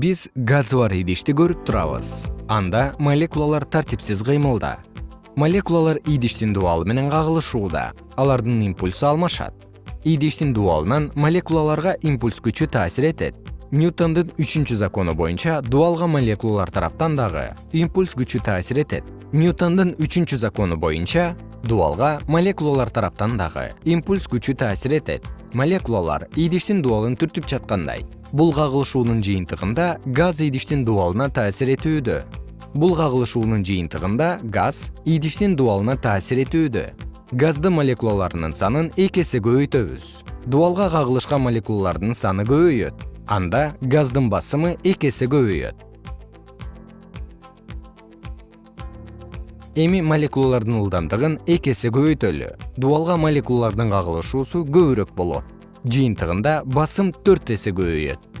биз газы бар идишти көрүп турабыз. Анда молекулалар тартипсиз кыймылда. Молекулалар идиштин дубалы менен кагылышууда. Алардын импульсу алмашат. Идиштин дубалынан молекулаларга импульс күчү таасир этет. Ньютондун үчүнчү закону боюнча дубалга молекулалар тараптан дагы импульс күчү таасир этет. Ньютондун үчүнчү закону боюнча дубалга молекулалар тараптан дагы импульс күчү таасир этет. Молекулалар идиштин дубалын түртүп жаткандай. Бул кагылышуунун жыйынтыгында газ идиштин дубалына таасир этүүдө. Бул кагылышуунун жыйынтыгында газ идиштин дубалына таасир этүүдө. Газдын молекулаларынын санын эки эсе көбөйтөбүз. Дубалга кагылышкан молекулалардын саны көбөйөт. Анда газдын басымы эки эсе көбөйөт эми молекулалардын ылдамдыгын эки эсе көбөйтөлү. Дубалга молекулалардын кагылышуусу көбүрөөк болот. Жыйынтыгында басым төрт эсе көбөйөт